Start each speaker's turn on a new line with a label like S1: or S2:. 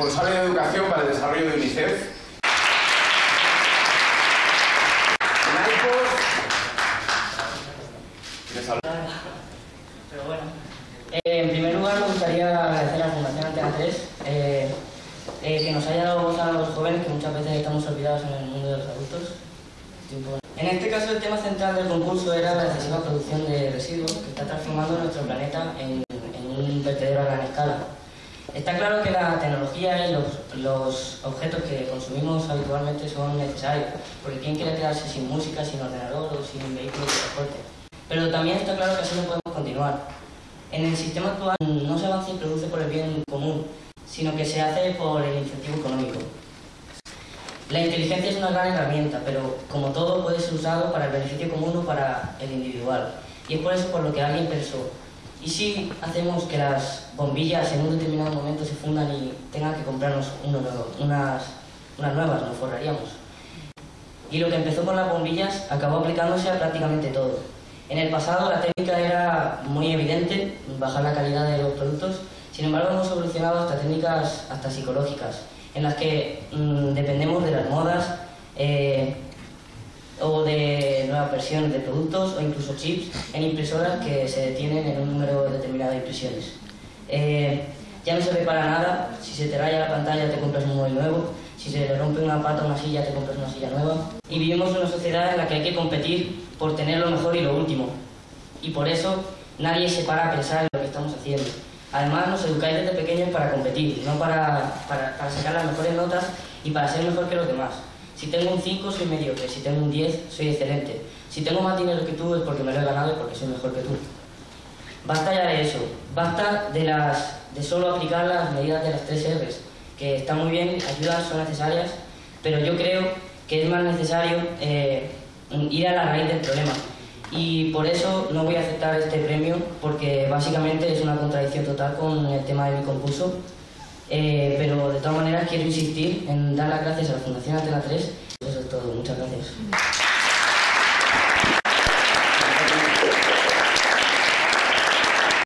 S1: responsable de educación para el desarrollo de UNICEF.
S2: Pero bueno, eh, en primer lugar me gustaría agradecer a la Fundación Antena 3 eh, eh, que nos haya dado voz a los jóvenes que muchas veces estamos olvidados en el mundo de los adultos. En este caso el tema central del concurso era la excesiva producción de residuos que está transformando nuestro planeta en, un vertedero a gran escala. Está claro que la tecnología y los, los, objetos que consumimos habitualmente son necesarios, porque ¿quién quiere quedarse sin música, sin ordenador o sin vehículo de transporte? Pero también está claro que así no podemos continuar. En el sistema actual no se avanza y produce por el bien común, sino que se hace por el incentivo económico. La inteligencia es una gran herramienta, pero como todo puede ser usado para el beneficio común o para el individual. Y es por eso por lo que alguien pensó, ¿y si hacemos que las bombillas en un determinado momento se fundan y tengan que comprarnos unas, unas nuevas? Nos forraríamos. Y lo que empezó con las bombillas acabó aplicándose a prácticamente todo. En el pasado la técnica era muy evidente, bajar la calidad de los productos, sin embargo hemos evolucionado hasta técnicas hasta psicológicas, en las que mm, dependemos de las modas eh, versiones de productos o incluso chips en impresoras que se detienen en un número determinado de impresiones. Eh, ya no se repara nada, si se te raya la pantalla te compras un móvil nuevo, si se le rompe una pata a una silla te compras una silla nueva. Y vivimos en una sociedad en la que hay que competir por tener lo mejor y lo último. Y por eso nadie se para a pensar en lo que estamos haciendo. Además, nos educáis desde pequeños para competir, no para, para, sacar las mejores notas y para ser mejor que los demás. Si tengo un 5, soy mediocre. Si tengo un 10, soy excelente. Si tengo más dinero que tú, es porque me lo he ganado y porque soy mejor que tú. Basta ya de eso. Basta de, las, de solo aplicar las medidas de las 3 R's, que están muy bien, ayudan, son necesarias, pero yo creo que es más necesario eh, ir a la raíz del problema. Y por eso no voy a aceptar este premio, porque básicamente es una contradicción total con el tema de mi concurso. Eh, pero de todas maneras quiero insistir en dar las gracias a la Fundación Atena 3. Eso es todo, muchas gracias.